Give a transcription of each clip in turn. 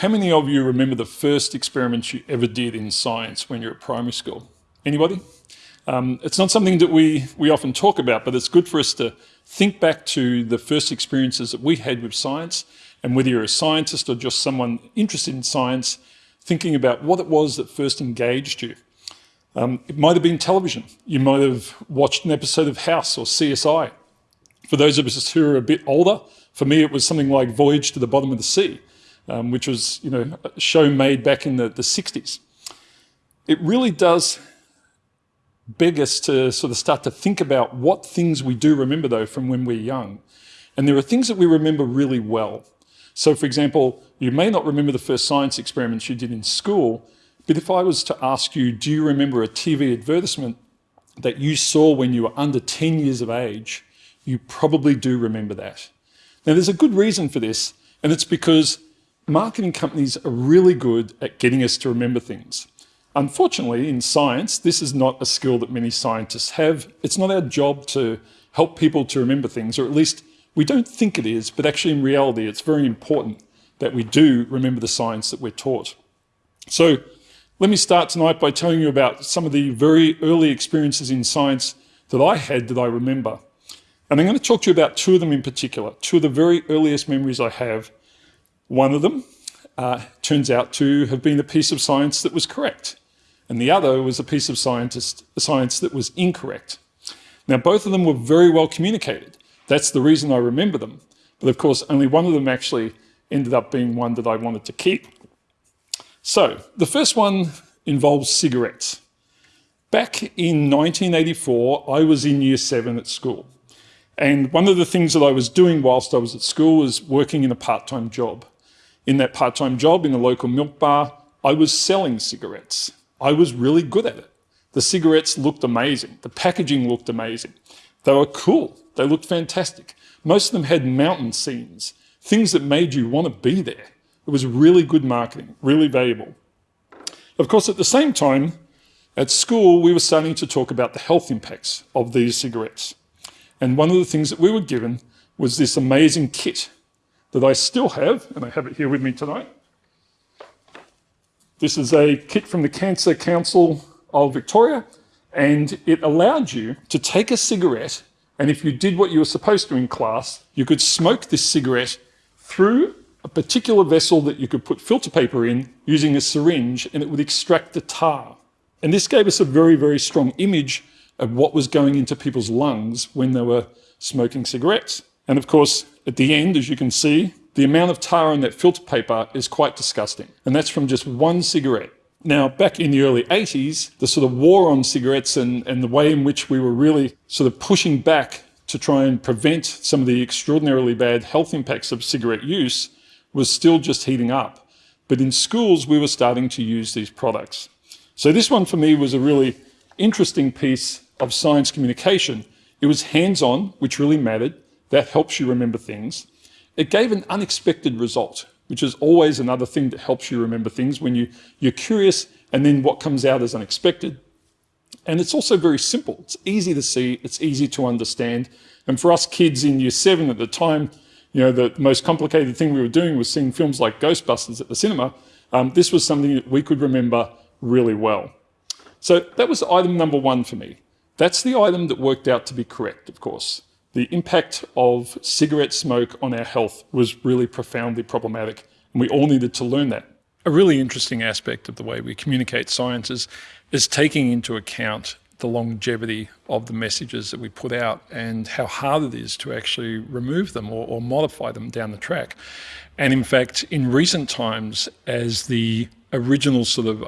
How many of you remember the first experiment you ever did in science when you're at primary school? Anybody? Um, it's not something that we, we often talk about, but it's good for us to think back to the first experiences that we had with science, and whether you're a scientist or just someone interested in science, thinking about what it was that first engaged you. Um, it might have been television. You might have watched an episode of House or CSI. For those of us who are a bit older, for me it was something like Voyage to the Bottom of the Sea um, which was you know, a show made back in the, the 60s. It really does beg us to sort of start to think about what things we do remember though from when we're young. And there are things that we remember really well. So for example, you may not remember the first science experiments you did in school, but if I was to ask you, do you remember a TV advertisement that you saw when you were under 10 years of age, you probably do remember that. Now there's a good reason for this, and it's because marketing companies are really good at getting us to remember things. Unfortunately, in science, this is not a skill that many scientists have. It's not our job to help people to remember things, or at least we don't think it is, but actually in reality, it's very important that we do remember the science that we're taught. So let me start tonight by telling you about some of the very early experiences in science that I had that I remember. And I'm going to talk to you about two of them in particular, two of the very earliest memories I have one of them uh, turns out to have been a piece of science that was correct, and the other was a piece of scientist, science that was incorrect. Now, both of them were very well communicated. That's the reason I remember them. But of course, only one of them actually ended up being one that I wanted to keep. So, the first one involves cigarettes. Back in 1984, I was in year seven at school. And one of the things that I was doing whilst I was at school was working in a part-time job. In that part-time job in the local milk bar, I was selling cigarettes. I was really good at it. The cigarettes looked amazing. The packaging looked amazing. They were cool. They looked fantastic. Most of them had mountain scenes, things that made you want to be there. It was really good marketing, really valuable. Of course, at the same time, at school, we were starting to talk about the health impacts of these cigarettes. And one of the things that we were given was this amazing kit that I still have, and I have it here with me tonight. This is a kit from the Cancer Council of Victoria, and it allowed you to take a cigarette, and if you did what you were supposed to in class, you could smoke this cigarette through a particular vessel that you could put filter paper in using a syringe, and it would extract the tar. And this gave us a very, very strong image of what was going into people's lungs when they were smoking cigarettes. And of course, at the end, as you can see, the amount of tar in that filter paper is quite disgusting. And that's from just one cigarette. Now, back in the early 80s, the sort of war on cigarettes and, and the way in which we were really sort of pushing back to try and prevent some of the extraordinarily bad health impacts of cigarette use was still just heating up. But in schools, we were starting to use these products. So this one for me was a really interesting piece of science communication. It was hands-on, which really mattered. That helps you remember things. It gave an unexpected result, which is always another thing that helps you remember things when you, you're curious and then what comes out is unexpected. And it's also very simple. It's easy to see, it's easy to understand. And for us kids in year seven at the time, you know, the most complicated thing we were doing was seeing films like Ghostbusters at the cinema. Um, this was something that we could remember really well. So that was item number one for me. That's the item that worked out to be correct, of course the impact of cigarette smoke on our health was really profoundly problematic, and we all needed to learn that. A really interesting aspect of the way we communicate science is, is taking into account the longevity of the messages that we put out and how hard it is to actually remove them or, or modify them down the track. And in fact, in recent times, as the original sort of,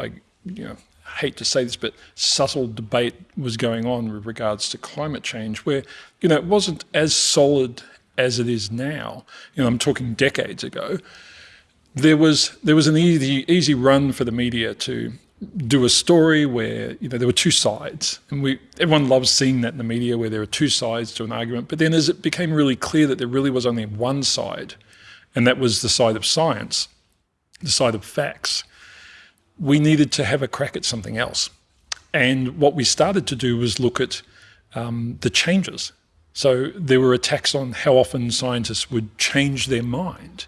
you know, hate to say this, but subtle debate was going on with regards to climate change, where you know it wasn't as solid as it is now. You know, I'm talking decades ago. There was there was an easy easy run for the media to do a story where you know there were two sides, and we everyone loves seeing that in the media where there are two sides to an argument. But then as it became really clear that there really was only one side, and that was the side of science, the side of facts we needed to have a crack at something else. And what we started to do was look at um, the changes. So there were attacks on how often scientists would change their mind.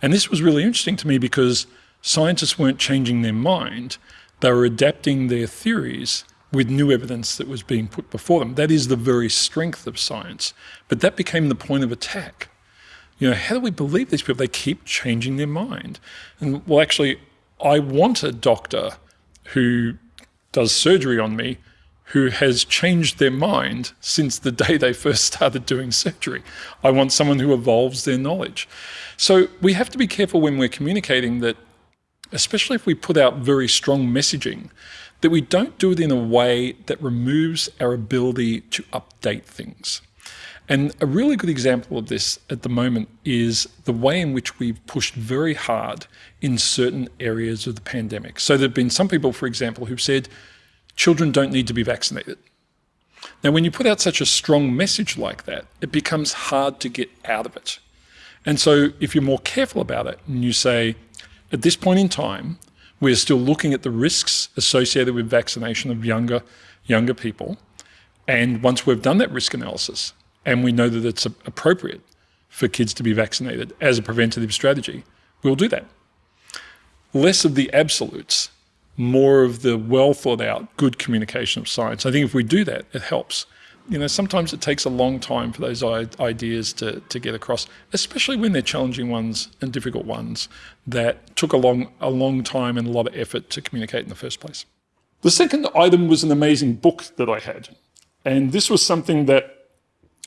And this was really interesting to me because scientists weren't changing their mind, they were adapting their theories with new evidence that was being put before them. That is the very strength of science. But that became the point of attack. You know, how do we believe these people? They keep changing their mind. And well, actually, I want a doctor who does surgery on me who has changed their mind since the day they first started doing surgery. I want someone who evolves their knowledge. So we have to be careful when we're communicating that, especially if we put out very strong messaging, that we don't do it in a way that removes our ability to update things. And a really good example of this at the moment is the way in which we've pushed very hard in certain areas of the pandemic. So there have been some people, for example, who've said children don't need to be vaccinated. Now, when you put out such a strong message like that, it becomes hard to get out of it. And so if you're more careful about it and you say, at this point in time, we're still looking at the risks associated with vaccination of younger, younger people. And once we've done that risk analysis, and we know that it's appropriate for kids to be vaccinated as a preventative strategy, we'll do that. Less of the absolutes, more of the well thought out, good communication of science. I think if we do that, it helps. You know, sometimes it takes a long time for those ideas to, to get across, especially when they're challenging ones and difficult ones that took a long, a long time and a lot of effort to communicate in the first place. The second item was an amazing book that I had. And this was something that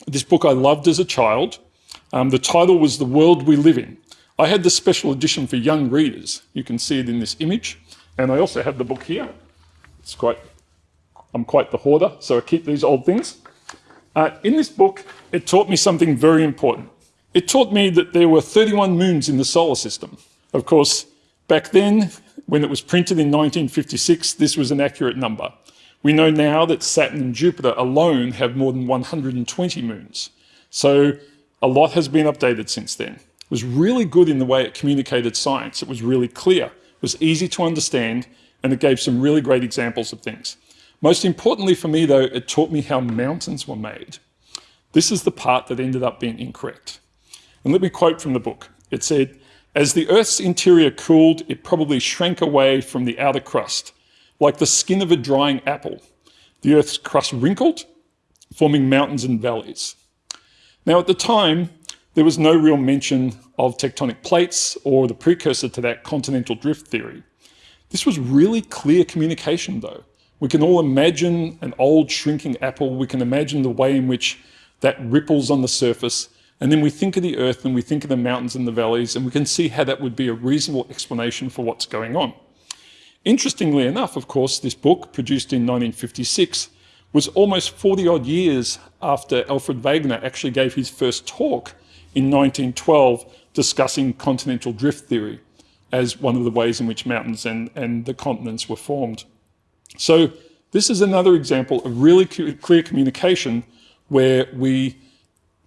this book I loved as a child. Um, the title was The World We Live In. I had the special edition for young readers. You can see it in this image. And I also have the book here. It's quite, I'm quite the hoarder, so I keep these old things. Uh, in this book, it taught me something very important. It taught me that there were 31 moons in the solar system. Of course, back then, when it was printed in 1956, this was an accurate number. We know now that Saturn and Jupiter alone have more than 120 moons. So a lot has been updated since then. It was really good in the way it communicated science. It was really clear, it was easy to understand, and it gave some really great examples of things. Most importantly for me though, it taught me how mountains were made. This is the part that ended up being incorrect. And let me quote from the book. It said, as the Earth's interior cooled, it probably shrank away from the outer crust, like the skin of a drying apple. The Earth's crust wrinkled, forming mountains and valleys. Now, at the time, there was no real mention of tectonic plates or the precursor to that continental drift theory. This was really clear communication, though. We can all imagine an old shrinking apple. We can imagine the way in which that ripples on the surface. And then we think of the earth and we think of the mountains and the valleys, and we can see how that would be a reasonable explanation for what's going on. Interestingly enough, of course, this book, produced in 1956, was almost 40 odd years after Alfred Wegener actually gave his first talk in 1912 discussing continental drift theory as one of the ways in which mountains and, and the continents were formed. So this is another example of really clear communication where we,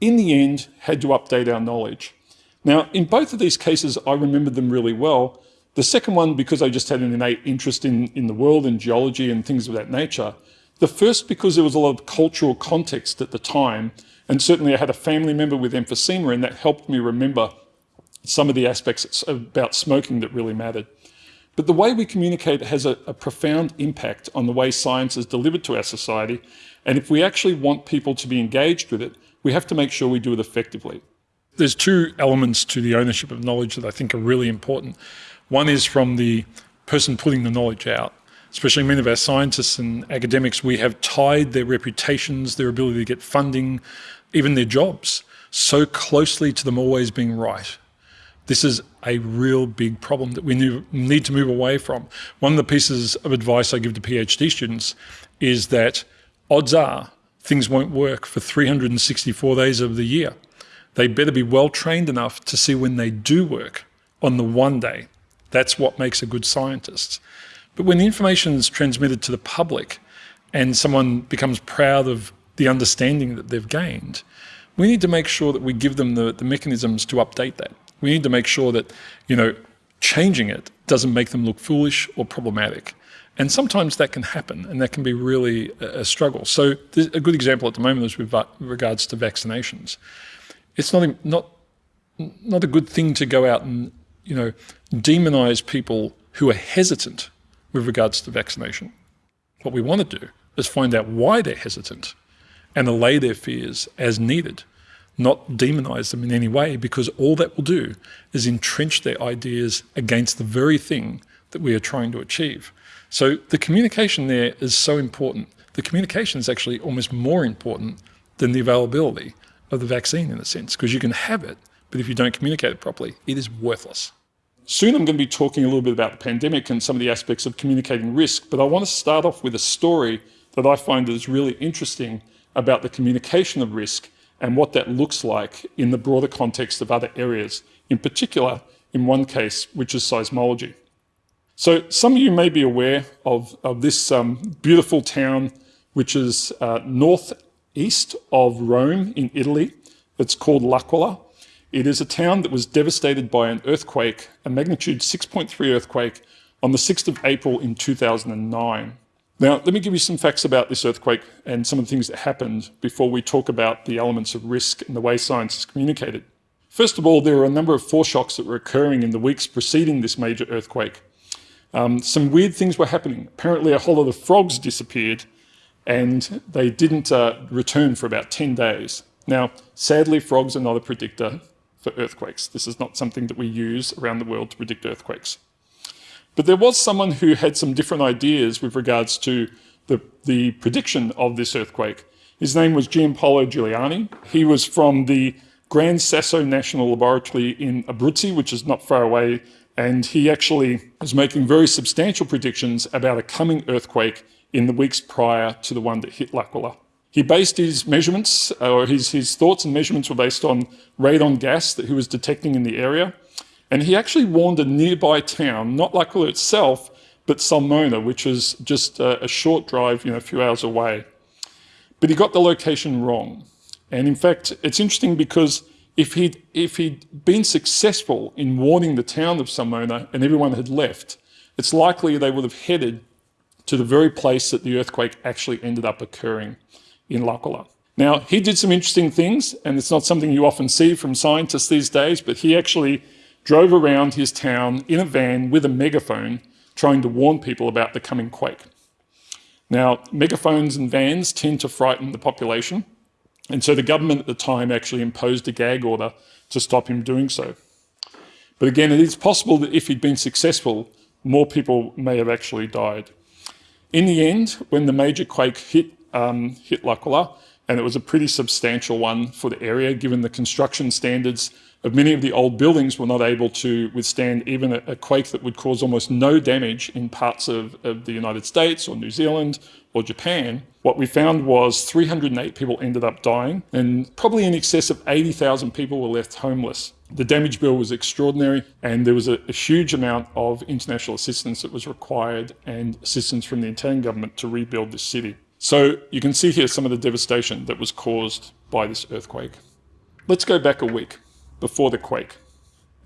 in the end, had to update our knowledge. Now, in both of these cases, I remember them really well the second one, because I just had an innate interest in, in the world and geology and things of that nature. The first, because there was a lot of cultural context at the time. And certainly I had a family member with emphysema and that helped me remember some of the aspects about smoking that really mattered. But the way we communicate has a, a, profound impact on the way science is delivered to our society. And if we actually want people to be engaged with it, we have to make sure we do it effectively. There's two elements to the ownership of knowledge that I think are really important. One is from the person putting the knowledge out. Especially many of our scientists and academics, we have tied their reputations, their ability to get funding, even their jobs, so closely to them always being right. This is a real big problem that we need to move away from. One of the pieces of advice I give to PhD students is that odds are things won't work for 364 days of the year. They better be well trained enough to see when they do work on the one day that's what makes a good scientist. But when the information is transmitted to the public and someone becomes proud of the understanding that they've gained, we need to make sure that we give them the, the mechanisms to update that. We need to make sure that, you know, changing it doesn't make them look foolish or problematic. And sometimes that can happen and that can be really a, struggle. So a good example at the moment is with regards to vaccinations. It's not, not, not a good thing to go out and you know, demonize people who are hesitant with regards to vaccination. What we want to do is find out why they're hesitant and allay their fears as needed, not demonize them in any way, because all that will do is entrench their ideas against the very thing that we are trying to achieve. So the communication there is so important. The communication is actually almost more important than the availability of the vaccine in a sense, because you can have it, but if you don't communicate it properly, it is worthless. Soon I'm going to be talking a little bit about the pandemic and some of the aspects of communicating risk, but I want to start off with a story that I find is really interesting about the communication of risk and what that looks like in the broader context of other areas, in particular, in one case, which is seismology. So some of you may be aware of, of this um, beautiful town, which is uh, northeast of Rome in Italy. It's called L'Aquila. It is a town that was devastated by an earthquake, a magnitude 6.3 earthquake, on the 6th of April in 2009. Now, let me give you some facts about this earthquake and some of the things that happened before we talk about the elements of risk and the way science is communicated. First of all, there were a number of foreshocks that were occurring in the weeks preceding this major earthquake. Um, some weird things were happening. Apparently, a whole lot of frogs disappeared and they didn't uh, return for about 10 days. Now, sadly, frogs are not a predictor for earthquakes. This is not something that we use around the world to predict earthquakes. But there was someone who had some different ideas with regards to the, the prediction of this earthquake. His name was Giampaolo Giuliani. He was from the Gran Sasso National Laboratory in Abruzzi, which is not far away, and he actually was making very substantial predictions about a coming earthquake in the weeks prior to the one that hit L'Aquila. He based his measurements, or his, his thoughts and measurements were based on radon gas that he was detecting in the area. And he actually warned a nearby town, not L'Aquila itself, but Sulmona, which is just a, a short drive, you know, a few hours away. But he got the location wrong. And in fact, it's interesting because if he'd, if he'd been successful in warning the town of Sulmona and everyone had left, it's likely they would have headed to the very place that the earthquake actually ended up occurring in L'Aquila. Now, he did some interesting things, and it's not something you often see from scientists these days, but he actually drove around his town in a van with a megaphone trying to warn people about the coming quake. Now, megaphones and vans tend to frighten the population, and so the government at the time actually imposed a gag order to stop him doing so. But again, it is possible that if he'd been successful, more people may have actually died. In the end, when the major quake hit, um, hit L'Aquila, and it was a pretty substantial one for the area, given the construction standards of many of the old buildings were not able to withstand even a, a quake that would cause almost no damage in parts of, of, the United States or New Zealand or Japan. What we found was 308 people ended up dying and probably in excess of 80,000 people were left homeless. The damage bill was extraordinary and there was a, a huge amount of international assistance that was required and assistance from the Italian government to rebuild this city. So you can see here some of the devastation that was caused by this earthquake. Let's go back a week before the quake.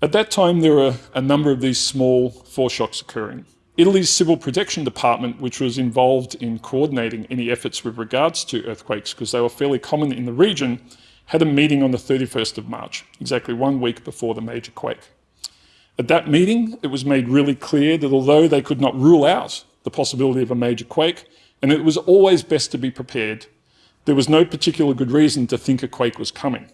At that time, there were a number of these small foreshocks occurring. Italy's Civil Protection Department, which was involved in coordinating any efforts with regards to earthquakes, because they were fairly common in the region, had a meeting on the 31st of March, exactly one week before the major quake. At that meeting, it was made really clear that although they could not rule out the possibility of a major quake, and it was always best to be prepared, there was no particular good reason to think a quake was coming.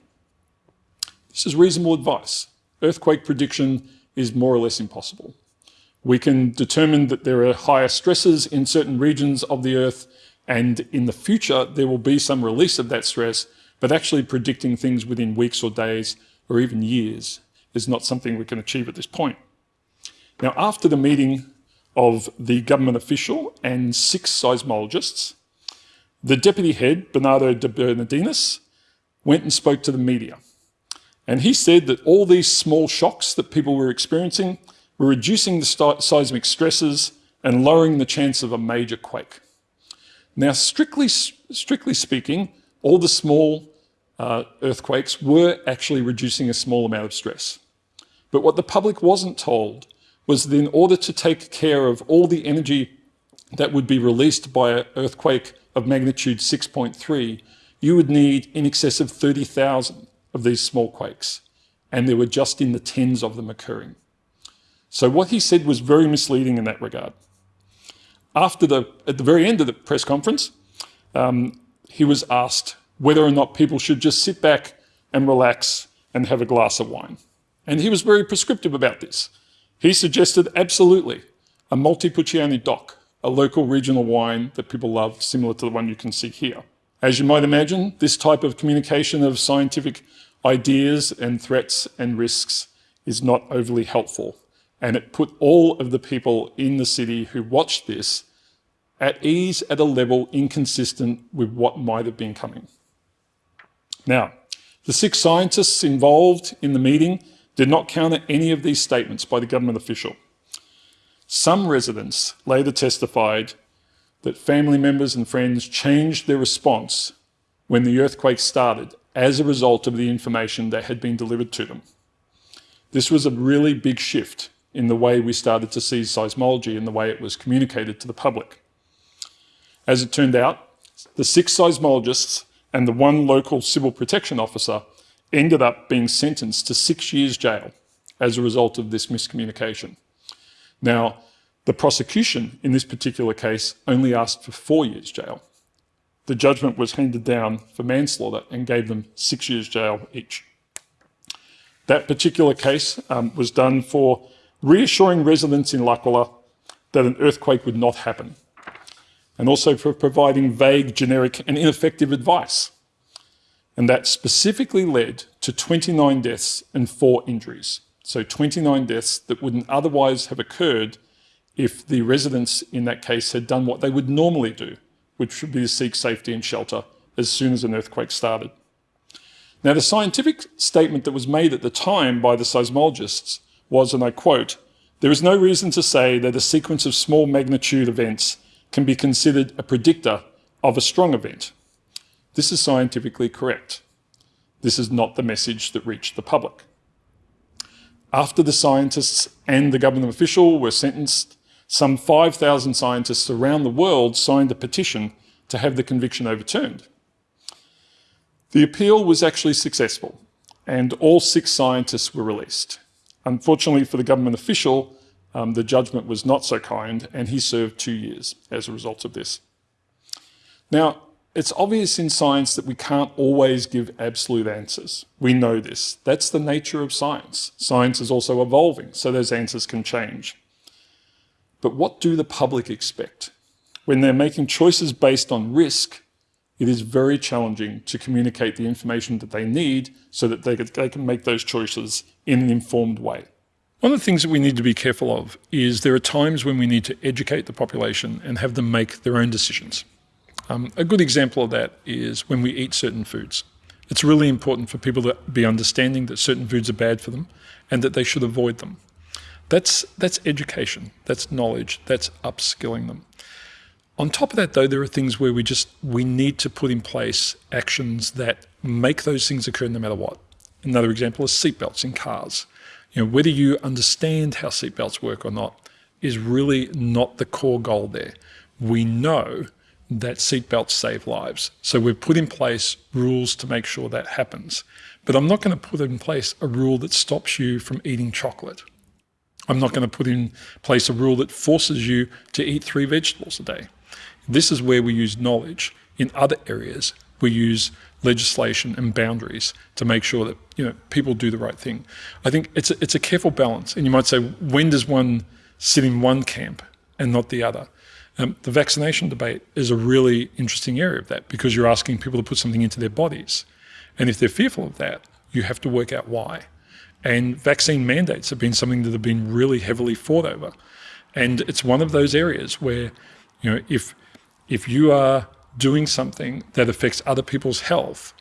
This is reasonable advice. Earthquake prediction is more or less impossible. We can determine that there are higher stresses in certain regions of the Earth, and in the future there will be some release of that stress, but actually predicting things within weeks or days or even years is not something we can achieve at this point. Now, after the meeting of the government official and six seismologists, the deputy head, Bernardo de Bernardinis, went and spoke to the media. And he said that all these small shocks that people were experiencing were reducing the seismic stresses and lowering the chance of a major quake. Now, strictly, strictly speaking, all the small uh, earthquakes were actually reducing a small amount of stress. But what the public wasn't told was that in order to take care of all the energy that would be released by an earthquake of magnitude 6.3, you would need in excess of 30,000 of these small quakes, and there were just in the tens of them occurring. So what he said was very misleading in that regard. After the, at the very end of the press conference, um, he was asked whether or not people should just sit back and relax and have a glass of wine. And he was very prescriptive about this. He suggested absolutely a Montepulciano DOC, a local regional wine that people love, similar to the one you can see here. As you might imagine, this type of communication of scientific ideas and threats and risks is not overly helpful. And it put all of the people in the city who watched this at ease at a level inconsistent with what might have been coming. Now, the six scientists involved in the meeting did not counter any of these statements by the government official. Some residents later testified that family members and friends changed their response when the earthquake started as a result of the information that had been delivered to them. This was a really big shift in the way we started to see seismology and the way it was communicated to the public. As it turned out, the six seismologists and the one local civil protection officer ended up being sentenced to six years jail as a result of this miscommunication. Now, the prosecution in this particular case only asked for four years jail. The judgment was handed down for manslaughter and gave them six years jail each. That particular case um, was done for reassuring residents in L'Aquila that an earthquake would not happen, and also for providing vague, generic and ineffective advice. And that specifically led to 29 deaths and four injuries. So 29 deaths that wouldn't otherwise have occurred if the residents in that case had done what they would normally do, which would be to seek safety and shelter as soon as an earthquake started. Now, the scientific statement that was made at the time by the seismologists was, and I quote, there is no reason to say that a sequence of small magnitude events can be considered a predictor of a strong event. This is scientifically correct. This is not the message that reached the public. After the scientists and the government official were sentenced some 5,000 scientists around the world signed a petition to have the conviction overturned. The appeal was actually successful, and all six scientists were released. Unfortunately for the government official, um, the judgment was not so kind, and he served two years as a result of this. Now, it's obvious in science that we can't always give absolute answers. We know this. That's the nature of science. Science is also evolving, so those answers can change. But what do the public expect? When they're making choices based on risk, it is very challenging to communicate the information that they need so that they, can make those choices in an informed way. One of the things that we need to be careful of is there are times when we need to educate the population and have them make their own decisions. Um, a good example of that is when we eat certain foods. It's really important for people to be understanding that certain foods are bad for them and that they should avoid them. That's, that's education, that's knowledge, that's upskilling them. On top of that, though, there are things where we just we need to put in place actions that make those things occur no matter what. Another example is seatbelts in cars. You know, whether you understand how seatbelts work or not is really not the core goal there. We know that seatbelts save lives. So we've put in place rules to make sure that happens. But I'm not going to put in place a rule that stops you from eating chocolate I'm not going to put in place a rule that forces you to eat three vegetables a day. This is where we use knowledge. In other areas, we use legislation and boundaries to make sure that you know people do the right thing. I think it's a, it's a careful balance. And you might say, when does one sit in one camp and not the other? Um, the vaccination debate is a really interesting area of that because you're asking people to put something into their bodies. And if they're fearful of that, you have to work out why. And vaccine mandates have been something that have been really heavily fought over. And it's one of those areas where, you know, if if you are doing something that affects other people's health,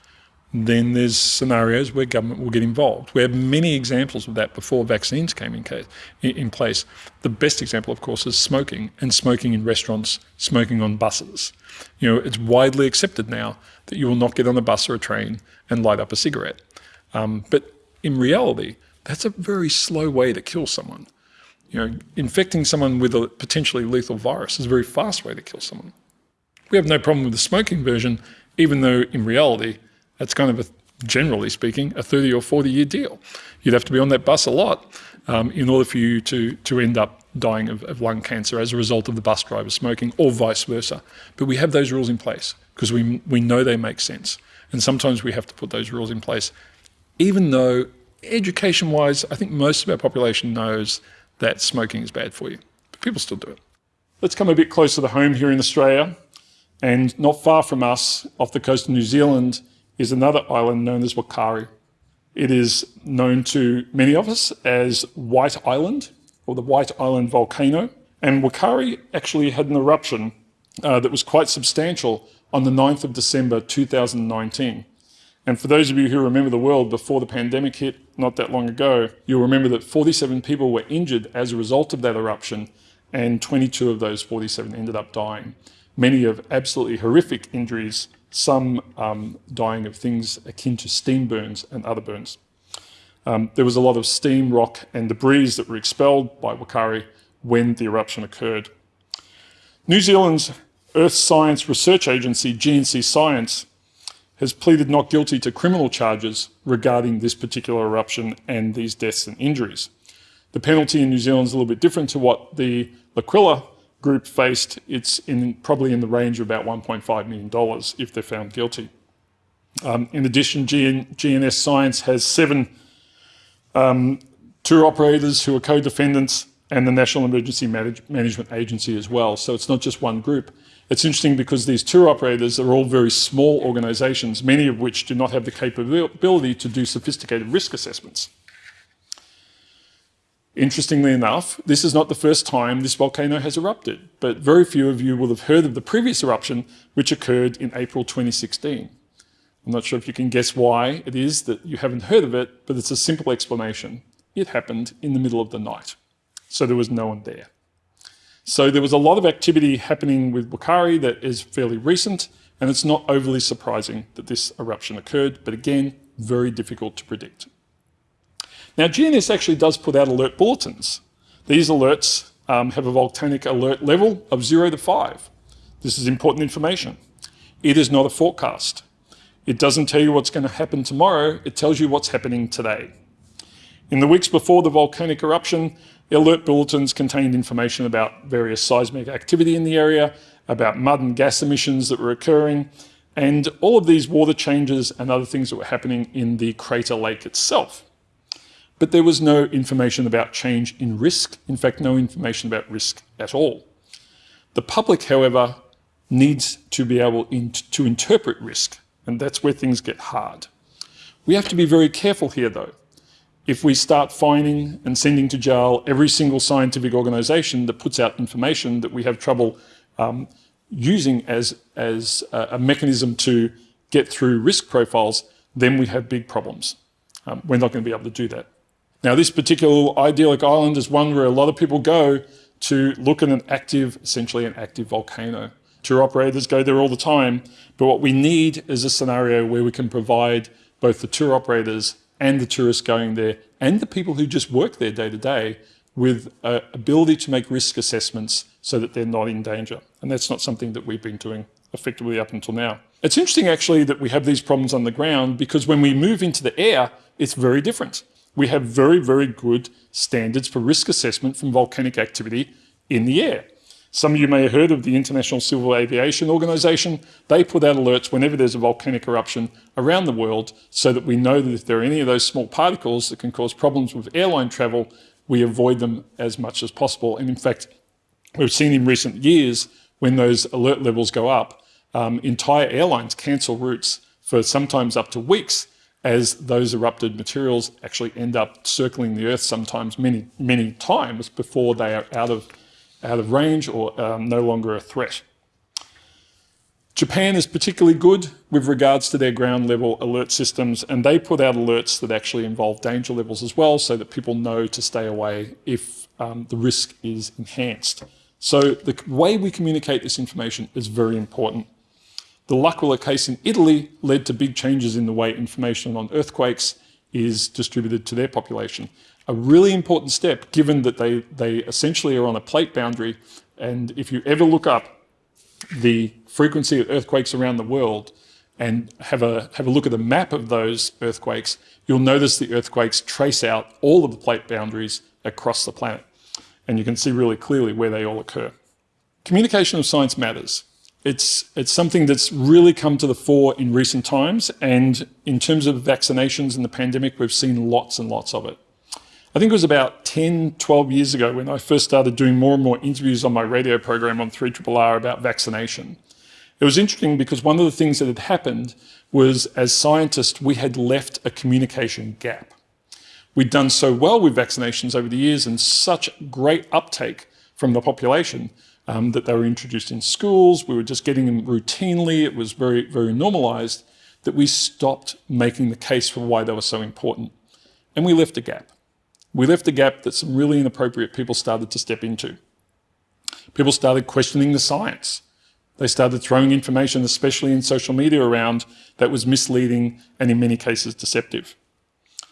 then there's scenarios where government will get involved. We have many examples of that before vaccines came in, case, in place. The best example, of course, is smoking and smoking in restaurants, smoking on buses. You know, it's widely accepted now that you will not get on a bus or a train and light up a cigarette. Um, but in reality, that's a very slow way to kill someone. You know, infecting someone with a potentially lethal virus is a very fast way to kill someone. We have no problem with the smoking version, even though in reality, that's kind of a, generally speaking, a 30 or 40 year deal. You'd have to be on that bus a lot um, in order for you to, to end up dying of, of lung cancer as a result of the bus driver smoking or vice versa. But we have those rules in place because we, we know they make sense. And sometimes we have to put those rules in place, even though education wise, I think most of our population knows that smoking is bad for you, but people still do it. Let's come a bit closer to home here in Australia. And not far from us, off the coast of New Zealand, is another island known as Whakaari. It is known to many of us as White Island or the White Island volcano. And Whakaari actually had an eruption uh, that was quite substantial on the 9th of December 2019. And for those of you who remember the world before the pandemic hit not that long ago, you'll remember that 47 people were injured as a result of that eruption, and 22 of those 47 ended up dying. Many of absolutely horrific injuries some um, dying of things akin to steam burns and other burns. Um, there was a lot of steam, rock and debris that were expelled by Whakaari when the eruption occurred. New Zealand's Earth Science Research Agency, GNS Science, has pleaded not guilty to criminal charges regarding this particular eruption and these deaths and injuries. The penalty in New Zealand is a little bit different to what the L'Aquila group faced, it's in, probably in the range of about $1.5 million if they're found guilty. Um, in addition, GN, GNS Science has seven um, tour operators who are co-defendants and the National Emergency Manage Management Agency as well. So it's not just one group. It's interesting because these tour operators are all very small organisations, many of which do not have the capability to do sophisticated risk assessments. Interestingly enough, this is not the first time this volcano has erupted, but very few of you will have heard of the previous eruption, which occurred in April 2016. I'm not sure if you can guess why it is that you haven't heard of it, but it's a simple explanation. It happened in the middle of the night, so there was no one there. So there was a lot of activity happening with Whakaari that is fairly recent, and it's not overly surprising that this eruption occurred, but again, very difficult to predict. Now, GNS actually does put out alert bulletins. These alerts um, have a volcanic alert level of 0 to 5. This is important information. It is not a forecast. It doesn't tell you what's going to happen tomorrow, it tells you what's happening today. In the weeks before the volcanic eruption, alert bulletins contained information about various seismic activity in the area, about mud and gas emissions that were occurring, and all of these water changes and other things that were happening in the crater lake itself. But there was no information about change in risk, in fact, no information about risk at all. The public, however, needs to be able in to interpret risk, and that's where things get hard. We have to be very careful here, though. If we start fining and sending to jail every single scientific organisation that puts out information that we have trouble um, using as, as a, a, mechanism to get through risk profiles, then we have big problems. Um, we're not going to be able to do that. Now, this particular idyllic island is one where a lot of people go to look at an active, essentially an active volcano. Tour operators go there all the time, but what we need is a scenario where we can provide both the tour operators and the tourists going there and the people who just work there day to day with uh, ability to make risk assessments so that they're not in danger. And that's not something that we've been doing effectively up until now. It's interesting actually that we have these problems on the ground because when we move into the air, it's very different we have very, very good standards for risk assessment from volcanic activity in the air. Some of you may have heard of the International Civil Aviation Organization. They put out alerts whenever there's a volcanic eruption around the world so that we know that if there are any of those small particles that can cause problems with airline travel, we avoid them as much as possible. And in fact, we've seen in recent years when those alert levels go up, um, entire airlines cancel routes for sometimes up to weeks as those erupted materials actually end up circling the Earth sometimes many, many times before they are out of, out of range or um, no longer a threat. Japan is particularly good with regards to their ground level alert systems and they put out alerts that actually involve danger levels as well so that people know to stay away if um, the risk is enhanced. So the way we communicate this information is very important. The L'Aquila case in Italy led to big changes in the way information on earthquakes is distributed to their population. A really important step, given that they, they essentially are on a plate boundary, and if you ever look up the frequency of earthquakes around the world and have a, have a look at a map of those earthquakes, you'll notice the earthquakes trace out all of the plate boundaries across the planet. And you can see really clearly where they all occur. Communication of science matters. It's, it's something that's really come to the fore in recent times. And in terms of vaccinations and the pandemic, we've seen lots and lots of it. I think it was about 10, 12 years ago when I first started doing more and more interviews on my radio program on 3RRR about vaccination. It was interesting because one of the things that had happened was as scientists, we had left a communication gap. We'd done so well with vaccinations over the years and such great uptake from the population um, that they were introduced in schools. We were just getting them routinely. It was very, very normalized that we stopped making the case for why they were so important. And we left a gap. We left a gap that some really inappropriate people started to step into. People started questioning the science. They started throwing information, especially in social media, around that was misleading and in many cases deceptive.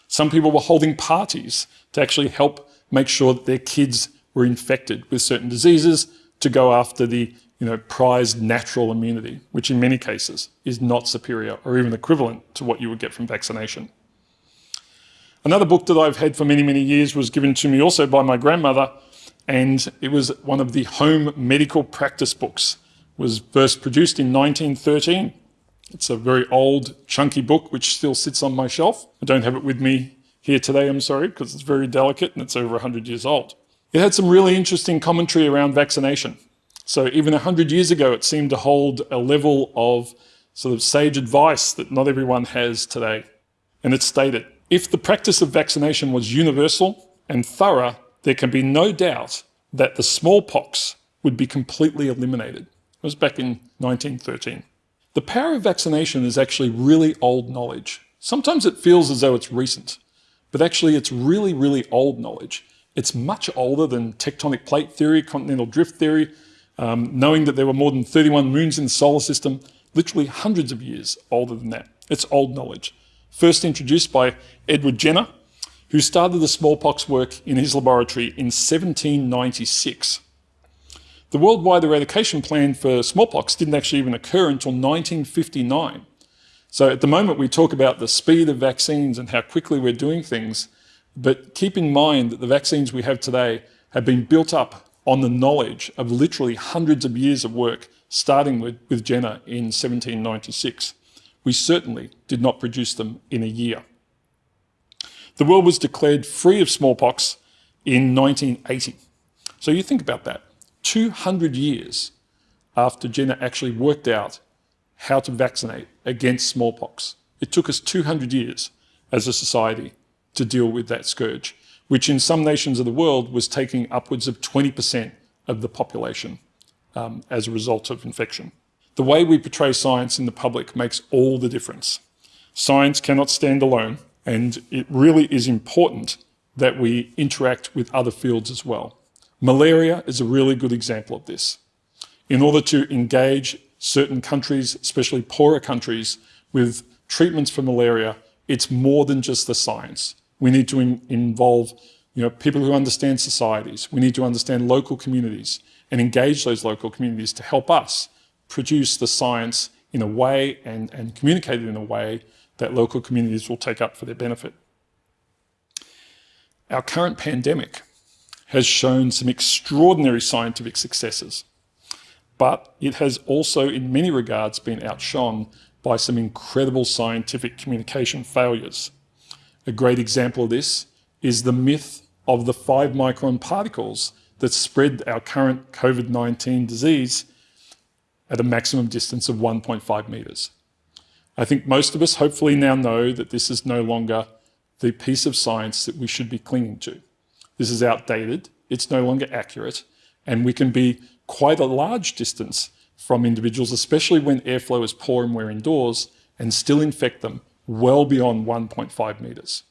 Some people were holding parties to actually help make sure that their kids were infected with certain diseases to go after the you know, prized natural immunity, which in many cases is not superior or even equivalent to what you would get from vaccination. Another book that I've had for many, many years was given to me also by my grandmother, and it was one of the home medical practice books. It was first produced in 1913. It's a very old, chunky book, which still sits on my shelf. I don't have it with me here today, I'm sorry, because it's very delicate and it's over 100 years old. It had some really interesting commentary around vaccination. So even 100 years ago, it seemed to hold a level of sort of sage advice that not everyone has today. And it stated, if the practice of vaccination was universal and thorough, there can be no doubt that the smallpox would be completely eliminated. It was back in 1913. The power of vaccination is actually really old knowledge. Sometimes it feels as though it's recent, but actually it's really, really old knowledge. It's much older than tectonic plate theory, continental drift theory, um, knowing that there were more than 31 moons in the solar system, literally hundreds of years older than that. It's old knowledge. First introduced by Edward Jenner, who started the smallpox work in his laboratory in 1796. The worldwide eradication plan for smallpox didn't actually even occur until 1959. So at the moment we talk about the speed of vaccines and how quickly we're doing things, but keep in mind that the vaccines we have today have been built up on the knowledge of literally hundreds of years of work, starting with, with Jenner in 1796. We certainly did not produce them in a year. The world was declared free of smallpox in 1980. So you think about that. 200 years after Jenner actually worked out how to vaccinate against smallpox. It took us 200 years as a society to deal with that scourge, which in some nations of the world was taking upwards of 20% of the population um, as a result of infection. The way we portray science in the public makes all the difference. Science cannot stand alone, and it really is important that we interact with other fields as well. Malaria is a really good example of this. In order to engage certain countries, especially poorer countries, with treatments for malaria, it's more than just the science. We need to in involve you know, people who understand societies. We need to understand local communities and engage those local communities to help us produce the science in a way and, and communicate it in a way that local communities will take up for their benefit. Our current pandemic has shown some extraordinary scientific successes, but it has also in many regards been outshone by some incredible scientific communication failures. A great example of this is the myth of the five micron particles that spread our current COVID-19 disease at a maximum distance of 1.5 meters. I think most of us hopefully now know that this is no longer the piece of science that we should be clinging to. This is outdated, it's no longer accurate, and we can be quite a large distance from individuals, especially when airflow is poor and we're indoors, and still infect them well beyond 1.5 meters.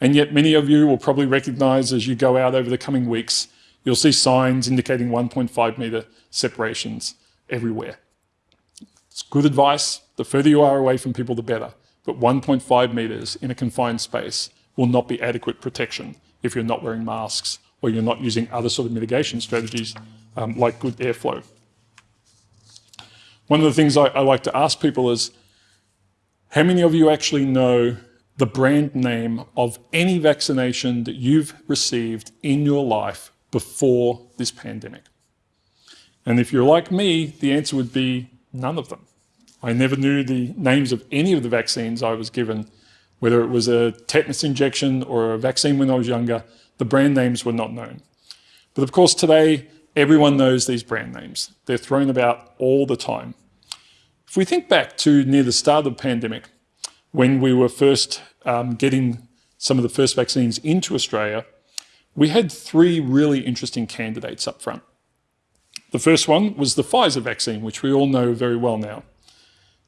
And yet many of you will probably recognize as you go out over the coming weeks, you'll see signs indicating 1.5 meter separations everywhere. It's good advice. The further you are away from people, the better. But 1.5 meters in a confined space will not be adequate protection if you're not wearing masks or you're not using other sort of mitigation strategies um, like good airflow. One of the things I, I like to ask people is, how many of you actually know the brand name of any vaccination that you've received in your life before this pandemic? And if you're like me, the answer would be none of them. I never knew the names of any of the vaccines I was given, whether it was a tetanus injection or a vaccine when I was younger, the brand names were not known. But of course, today, everyone knows these brand names. They're thrown about all the time. If we think back to near the start of the pandemic, when we were first um, getting some of the first vaccines into Australia, we had three really interesting candidates up front. The first one was the Pfizer vaccine, which we all know very well now.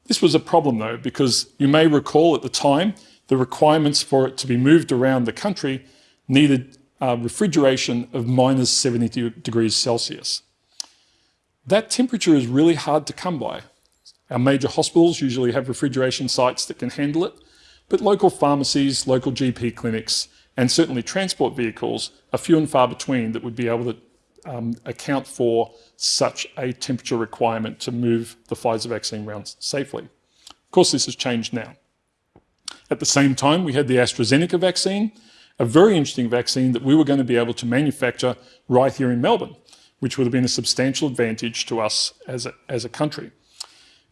This was a problem though, because you may recall at the time, the requirements for it to be moved around the country needed uh, refrigeration of minus 70 degrees Celsius. That temperature is really hard to come by. Our major hospitals usually have refrigeration sites that can handle it, but local pharmacies, local GP clinics, and certainly transport vehicles are few and far between that would be able to um, account for such a temperature requirement to move the Pfizer vaccine around safely. Of course, this has changed now. At the same time, we had the AstraZeneca vaccine, a very interesting vaccine that we were going to be able to manufacture right here in Melbourne, which would have been a substantial advantage to us as a, as a country.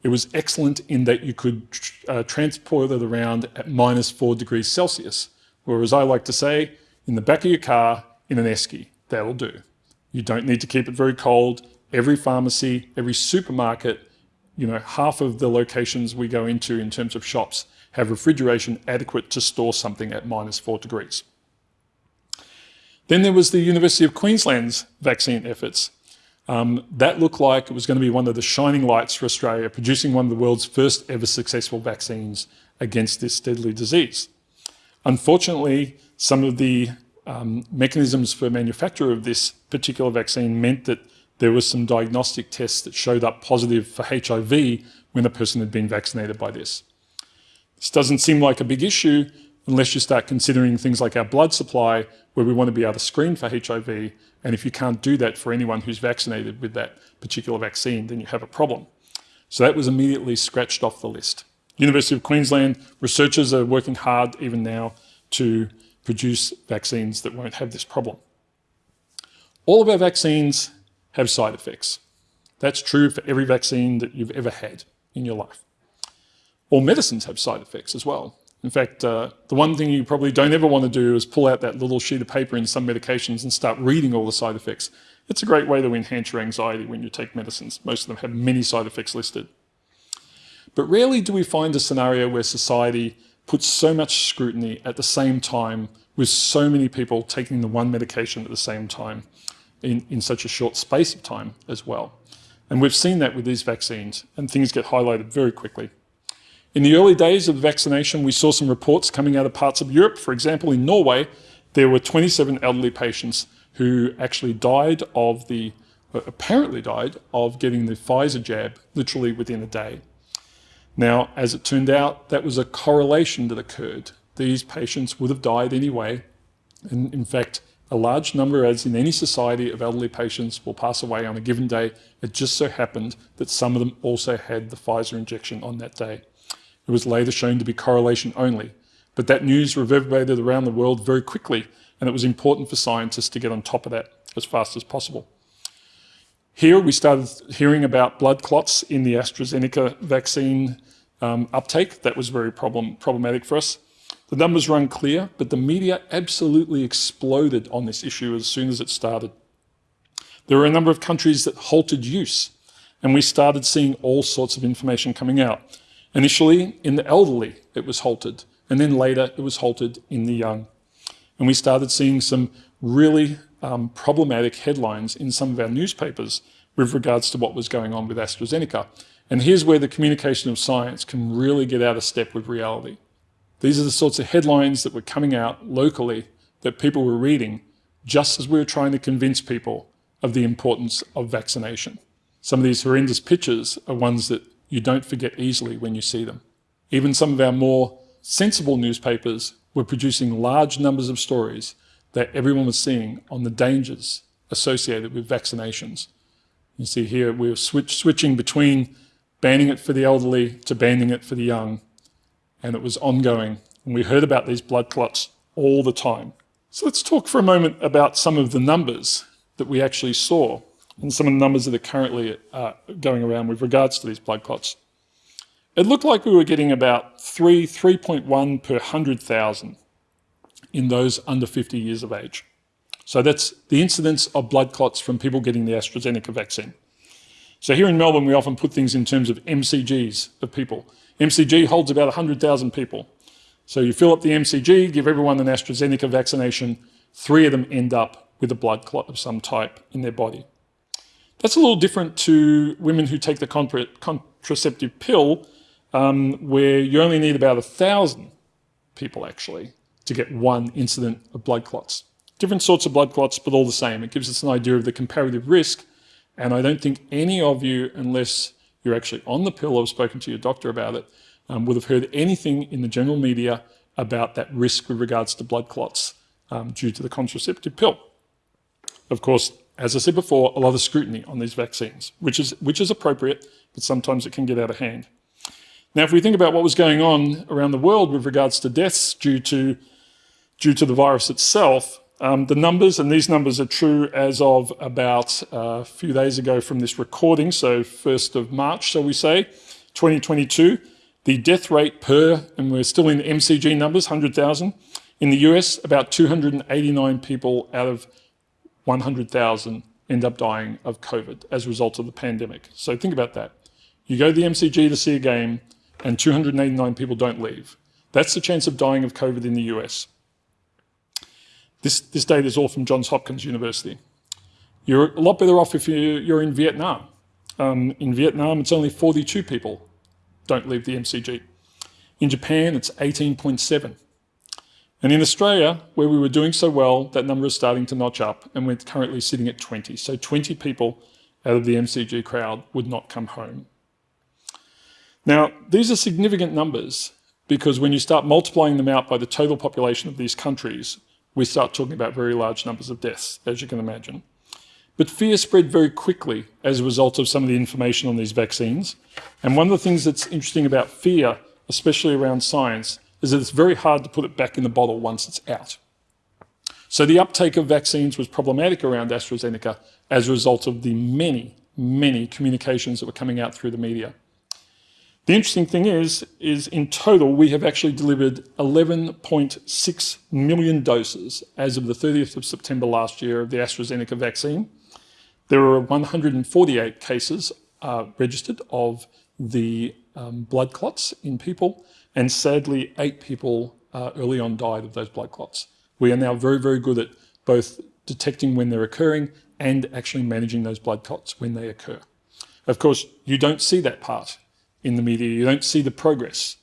It was excellent in that you could uh, transport it around at minus four degrees Celsius, or as I like to say, in the back of your car in an esky. That'll do. You don't need to keep it very cold. Every pharmacy, every supermarket, you know, half of the locations we go into in terms of shops have refrigeration adequate to store something at minus four degrees. Then there was the University of Queensland's vaccine efforts. Um, that looked like it was going to be one of the shining lights for Australia, producing one of the world's first ever successful vaccines against this deadly disease. Unfortunately, some of the um, mechanisms for manufacture of this particular vaccine meant that there was some diagnostic tests that showed up positive for HIV when a person had been vaccinated by this. This doesn't seem like a big issue unless you start considering things like our blood supply, where we want to be able to screen for HIV. And if you can't do that for anyone who's vaccinated with that particular vaccine, then you have a problem. So that was immediately scratched off the list. University of Queensland researchers are working hard even now to produce vaccines that won't have this problem. All of our vaccines have side effects. That's true for every vaccine that you've ever had in your life. All medicines have side effects as well. In fact, uh, the one thing you probably don't ever want to do is pull out that little sheet of paper in some medications and start reading all the side effects. It's a great way to enhance your anxiety when you take medicines. Most of them have many side effects listed. But rarely do we find a scenario where society puts so much scrutiny at the same time with so many people taking the one medication at the same time in, in such a short space of time as well. And we've seen that with these vaccines and things get highlighted very quickly. In the early days of the vaccination, we saw some reports coming out of parts of Europe. For example, in Norway, there were 27 elderly patients who actually died of the, uh, apparently died of getting the Pfizer jab literally within a day. Now, as it turned out, that was a correlation that occurred. These patients would have died anyway. And in fact, a large number, as in any society, of elderly patients will pass away on a given day. It just so happened that some of them also had the Pfizer injection on that day. It was later shown to be correlation only. But that news reverberated around the world very quickly, and it was important for scientists to get on top of that as fast as possible. Here we started hearing about blood clots in the AstraZeneca vaccine um, uptake. That was very problem, problematic for us. The numbers were unclear, but the media absolutely exploded on this issue as soon as it started. There were a number of countries that halted use, and we started seeing all sorts of information coming out. Initially, in the elderly, it was halted, and then later it was halted in the young. And we started seeing some really um, problematic headlines in some of our newspapers with regards to what was going on with AstraZeneca. And here's where the communication of science can really get out of step with reality. These are the sorts of headlines that were coming out locally that people were reading just as we were trying to convince people of the importance of vaccination. Some of these horrendous pictures are ones that you don't forget easily when you see them. Even some of our more sensible newspapers were producing large numbers of stories that everyone was seeing on the dangers associated with vaccinations. You see here we were switch, switching between banning it for the elderly to banning it for the young, and it was ongoing And we heard about these blood clots all the time. So let's talk for a moment about some of the numbers that we actually saw and some of the numbers that are currently uh, going around with regards to these blood clots. It looked like we were getting about 3, 3.1 per 100,000 in those under 50 years of age. So that's the incidence of blood clots from people getting the AstraZeneca vaccine. So here in Melbourne, we often put things in terms of MCGs of people. MCG holds about 100,000 people. So you fill up the MCG, give everyone an AstraZeneca vaccination, three of them end up with a blood clot of some type in their body. That's a little different to women who take the contraceptive pill, um, where you only need about a thousand people actually to get one incident of blood clots. Different sorts of blood clots, but all the same. It gives us an idea of the comparative risk. And I don't think any of you, unless you're actually on the pill or have spoken to your doctor about it, um, would have heard anything in the general media about that risk with regards to blood clots um, due to the contraceptive pill. Of course, as I said before, a lot of scrutiny on these vaccines, which is, which is appropriate, but sometimes it can get out of hand. Now, if we think about what was going on around the world with regards to deaths due to, due to the virus itself, um, the numbers, and these numbers are true as of about uh, a few days ago from this recording, so 1st of March, shall we say, 2022, the death rate per, and we're still in the MCG numbers, 100,000, in the US, about 289 people out of 100,000 end up dying of COVID as a result of the pandemic. So think about that. You go to the MCG to see a game and 289 people don't leave. That's the chance of dying of COVID in the US. This, this data is all from Johns Hopkins University. You're a lot better off if you're in Vietnam. Um, in Vietnam, it's only 42 people don't leave the MCG. In Japan, it's 18.7. And in Australia, where we were doing so well, that number is starting to notch up and we're currently sitting at 20. So 20 people out of the MCG crowd would not come home. Now, these are significant numbers because when you start multiplying them out by the total population of these countries, we start talking about very large numbers of deaths, as you can imagine. But fear spread very quickly as a result of some of the information on these vaccines. And one of the things that's interesting about fear, especially around science, is that it's very hard to put it back in the bottle once it's out. So the uptake of vaccines was problematic around AstraZeneca as a result of the many, many communications that were coming out through the media. The interesting thing is, is in total, we have actually delivered 11.6 million doses as of the 30th of September last year of the AstraZeneca vaccine. There were 148 cases uh, registered of the um, blood clots in people, and sadly, eight people uh, early on died of those blood clots. We are now very, very good at both detecting when they're occurring and actually managing those blood clots when they occur. Of course, you don't see that part in the media. You don't see the progress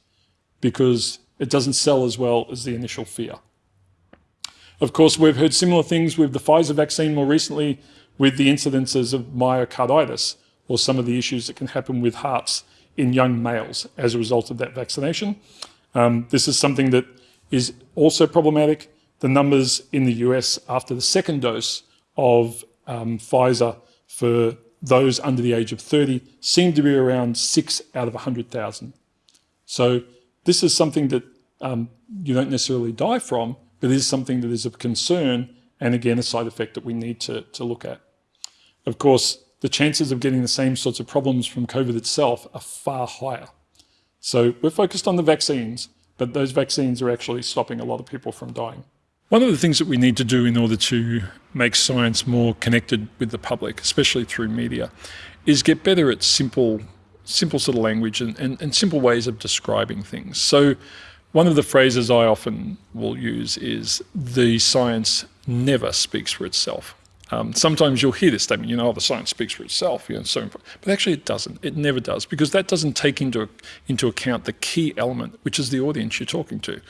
because it doesn't sell as well as the initial fear. Of course, we've heard similar things with the Pfizer vaccine more recently with the incidences of myocarditis or some of the issues that can happen with hearts in young males as a result of that vaccination. Um, this is something that is also problematic. The numbers in the US after the second dose of um, Pfizer for those under the age of 30 seem to be around six out of 100,000. So this is something that um, you don't necessarily die from, but is something that is of concern and again, a side effect that we need to, to look at. Of course, the chances of getting the same sorts of problems from COVID itself are far higher. So we're focused on the vaccines, but those vaccines are actually stopping a lot of people from dying. One of the things that we need to do in order to make science more connected with the public, especially through media, is get better at simple, simple sort of language and, and, and simple ways of describing things. So one of the phrases I often will use is the science never speaks for itself. Um, sometimes you'll hear this statement, you know, oh, the science speaks for itself, you know, so important. but actually it doesn't. It never does because that doesn't take into into account the key element, which is the audience you're talking to.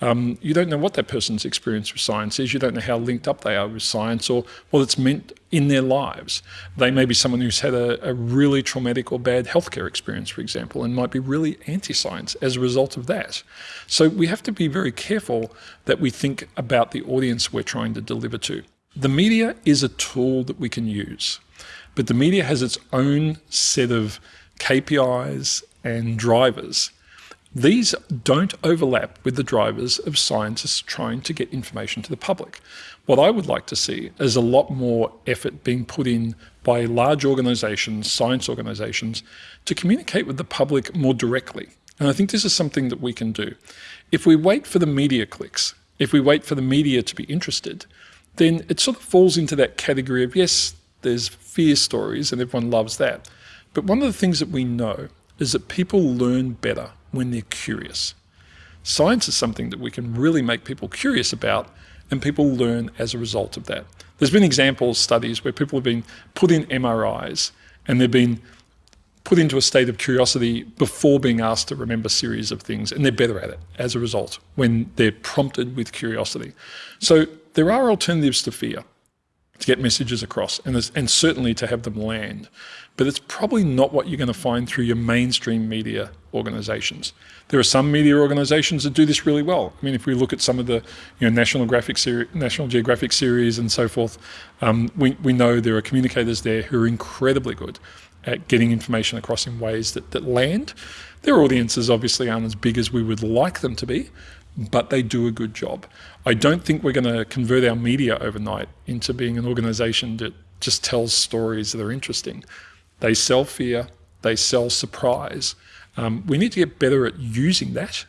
Um, you don't know what that person's experience with science is. You don't know how linked up they are with science or what it's meant in their lives. They may be someone who's had a, a really traumatic or bad healthcare experience, for example, and might be really anti-science as a result of that. So we have to be very careful that we think about the audience we're trying to deliver to. The media is a tool that we can use, but the media has its own set of KPIs and drivers. These don't overlap with the drivers of scientists trying to get information to the public. What I would like to see is a lot more effort being put in by large organisations, science organisations, to communicate with the public more directly. And I think this is something that we can do. If we wait for the media clicks, if we wait for the media to be interested, then it sort of falls into that category of, yes, there's fear stories and everyone loves that. But one of the things that we know is that people learn better when they're curious. Science is something that we can really make people curious about and people learn as a result of that. There's been examples, studies where people have been put in MRIs and they've been put into a state of curiosity before being asked to remember a series of things, and they're better at it as a result when they're prompted with curiosity. So there are alternatives to fear to get messages across and, and certainly to have them land. But it's probably not what you're going to find through your mainstream media organizations. There are some media organizations that do this really well. I mean, if we look at some of the you know, National, Graphic National Geographic series and so forth, um, we, we know there are communicators there who are incredibly good at getting information across in ways that, that land. Their audiences obviously aren't as big as we would like them to be, but they do a good job. I don't think we're going to convert our media overnight into being an organization that just tells stories that are interesting. They sell fear, they sell surprise. Um, we need to get better at using that,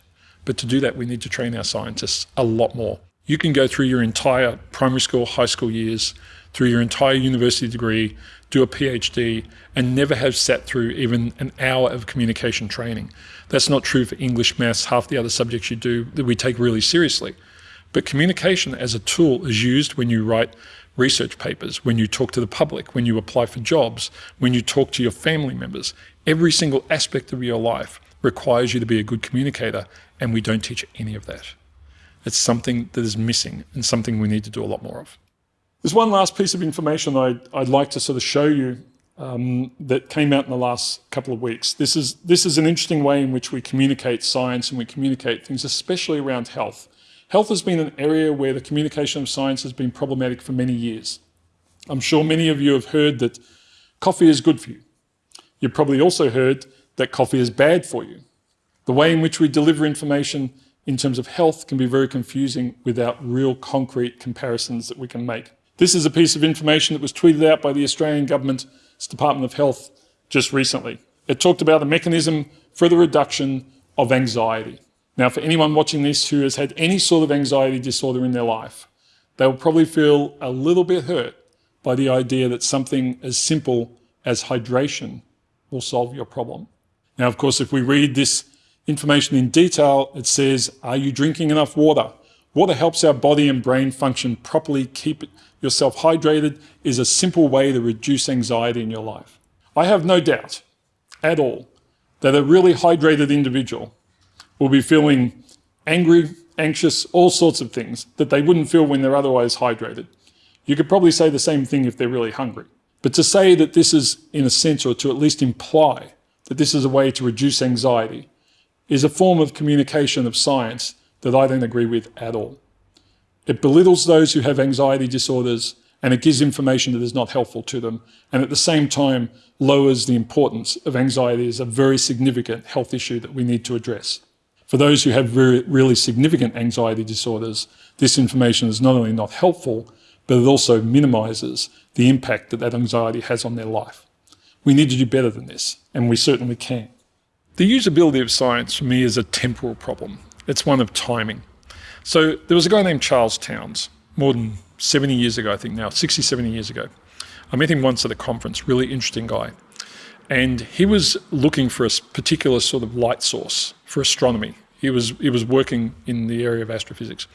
but to do that, we need to train our scientists a lot more. You can go through your entire primary school, high school years, through your entire university degree, do a PhD, and never have sat through even an hour of communication training. That's not true for English, maths, half the other subjects you do that we take really seriously. But communication as a tool is used when you write research papers, when you talk to the public, when you apply for jobs, when you talk to your family members. Every single aspect of your life requires you to be a good communicator, and we don't teach any of that. It's something that is missing and something we need to do a lot more of. There's one last piece of information I'd, I'd like to sort of show you um, that came out in the last couple of weeks. This is, this is an interesting way in which we communicate science and we communicate things, especially around health. Health has been an area where the communication of science has been problematic for many years. I'm sure many of you have heard that coffee is good for you. You've probably also heard that coffee is bad for you. The way in which we deliver information in terms of health can be very confusing without real concrete comparisons that we can make. This is a piece of information that was tweeted out by the Australian Government's Department of Health just recently. It talked about a mechanism for the reduction of anxiety. Now, for anyone watching this who has had any sort of anxiety disorder in their life, they will probably feel a little bit hurt by the idea that something as simple as hydration will solve your problem. Now, of course, if we read this information in detail, it says, are you drinking enough water? Water helps our body and brain function properly. Keep yourself hydrated is a simple way to reduce anxiety in your life. I have no doubt at all that a really hydrated individual will be feeling angry, anxious, all sorts of things that they wouldn't feel when they're otherwise hydrated. You could probably say the same thing if they're really hungry. But to say that this is, in a sense, or to at least imply that this is a way to reduce anxiety, is a form of communication of science that I don't agree with at all. It belittles those who have anxiety disorders and it gives information that is not helpful to them, and at the same time lowers the importance of anxiety as a very significant health issue that we need to address. For those who have really significant anxiety disorders, this information is not only not helpful, but it also minimises the impact that that anxiety has on their life. We need to do better than this, and we certainly can. The usability of science for me is a temporal problem. It's one of timing. So there was a guy named Charles Townes, more than 70 years ago, I think now, 60, 70 years ago. I met him once at a conference, really interesting guy. And he was looking for a particular sort of light source for astronomy. He was, he was working in the area of astrophysics.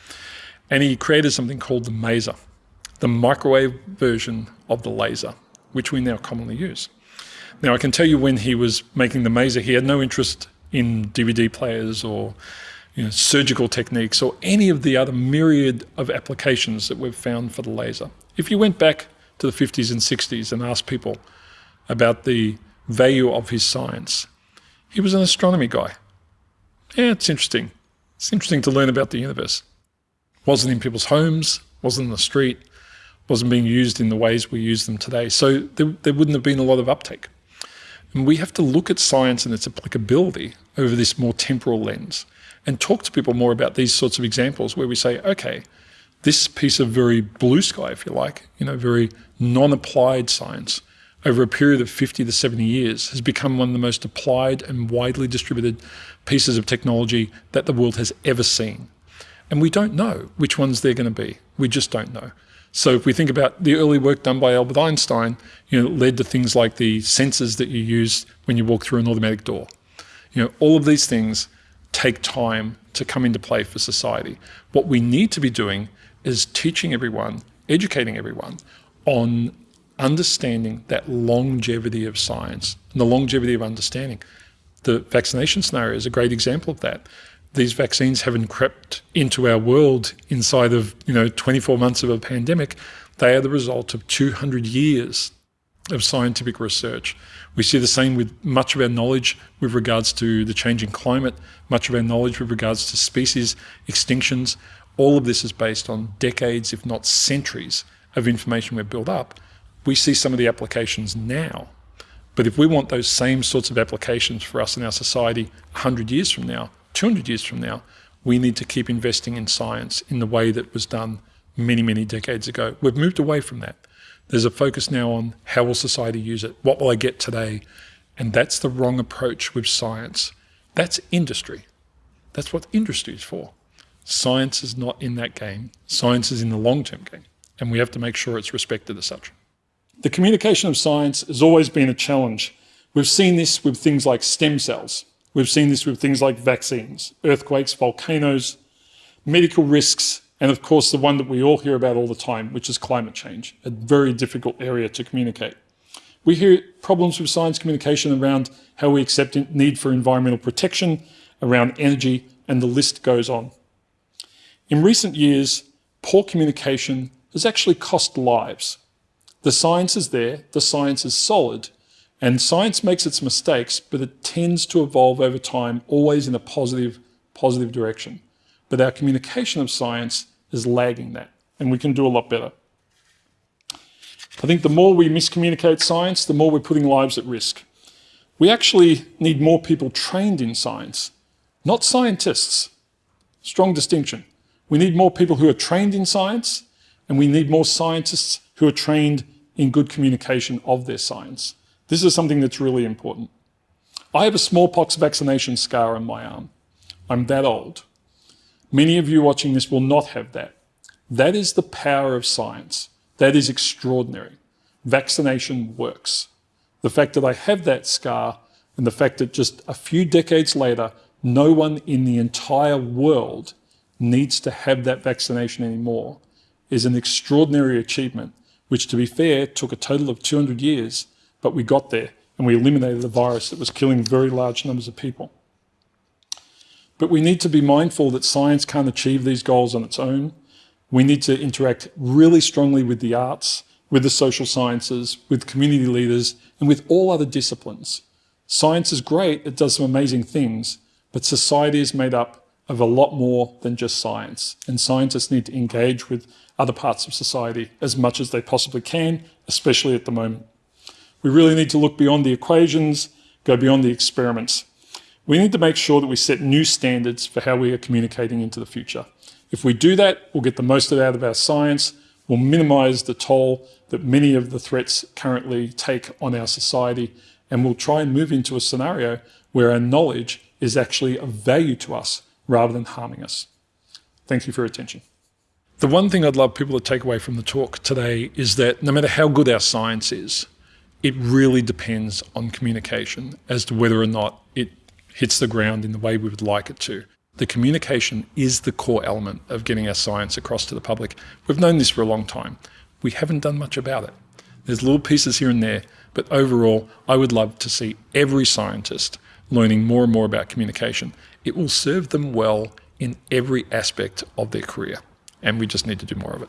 And he created something called the maser, the microwave version of the laser, which we now commonly use. Now, I can tell you when he was making the maser, he had no interest in DVD players or you know, surgical techniques or any of the other myriad of applications that we've found for the laser. If you went back to the 50s and 60s and asked people about the value of his science, he was an astronomy guy. Yeah, it's interesting. It's interesting to learn about the universe. Wasn't in people's homes, wasn't in the street, wasn't being used in the ways we use them today. So there, there wouldn't have been a lot of uptake. And we have to look at science and its applicability over this more temporal lens and talk to people more about these sorts of examples where we say, okay, this piece of very blue sky, if you like, you know, very non-applied science over a period of 50 to 70 years has become one of the most applied and widely distributed pieces of technology that the world has ever seen. And we don't know which ones they're going to be. We just don't know. So if we think about the early work done by Albert Einstein, you know, led to things like the sensors that you use when you walk through an automatic door. You know, all of these things take time to come into play for society. What we need to be doing is teaching everyone, educating everyone on understanding that longevity of science and the longevity of understanding. The vaccination scenario is a great example of that. These vaccines haven't crept into our world inside of you know 24 months of a pandemic. They are the result of 200 years of scientific research. We see the same with much of our knowledge with regards to the changing climate, much of our knowledge with regards to species extinctions. All of this is based on decades, if not centuries, of information we've built up. We see some of the applications now. But if we want those same sorts of applications for us in our society 100 years from now, 200 years from now, we need to keep investing in science in the way that was done many, many decades ago. We've moved away from that. There's a focus now on how will society use it? What will I get today? And that's the wrong approach with science. That's industry. That's what industry is for. Science is not in that game. Science is in the long-term game. And we have to make sure it's respected as such. The communication of science has always been a challenge. We've seen this with things like stem cells. We've seen this with things like vaccines, earthquakes, volcanoes, medical risks, and of course the one that we all hear about all the time, which is climate change, a very difficult area to communicate. We hear problems with science communication around how we accept need for environmental protection, around energy, and the list goes on. In recent years, poor communication has actually cost lives. The science is there, the science is solid, and science makes its mistakes, but it tends to evolve over time, always in a positive, positive direction. But our communication of science is lagging that, and we can do a lot better. I think the more we miscommunicate science, the more we're putting lives at risk. We actually need more people trained in science, not scientists. Strong distinction. We need more people who are trained in science, and we need more scientists who are trained in good communication of their science. This is something that's really important. I have a smallpox vaccination scar on my arm. I'm that old. Many of you watching this will not have that. That is the power of science. That is extraordinary. Vaccination works. The fact that I have that scar and the fact that just a few decades later, no one in the entire world needs to have that vaccination anymore is an extraordinary achievement, which to be fair, took a total of 200 years, but we got there and we eliminated a virus that was killing very large numbers of people. But we need to be mindful that science can't achieve these goals on its own. We need to interact really strongly with the arts, with the social sciences, with community leaders, and with all other disciplines. Science is great, it does some amazing things, but society is made up of a lot more than just science. And scientists need to engage with other parts of society as much as they possibly can, especially at the moment. We really need to look beyond the equations, go beyond the experiments. We need to make sure that we set new standards for how we are communicating into the future. If we do that, we'll get the most out of our science, we'll minimize the toll that many of the threats currently take on our society, and we'll try and move into a scenario where our knowledge is actually of value to us rather than harming us. Thank you for your attention. The one thing I'd love people to take away from the talk today is that no matter how good our science is, it really depends on communication as to whether or not hits the ground in the way we would like it to. The communication is the core element of getting our science across to the public. We've known this for a long time. We haven't done much about it. There's little pieces here and there, but overall, I would love to see every scientist learning more and more about communication. It will serve them well in every aspect of their career, and we just need to do more of it.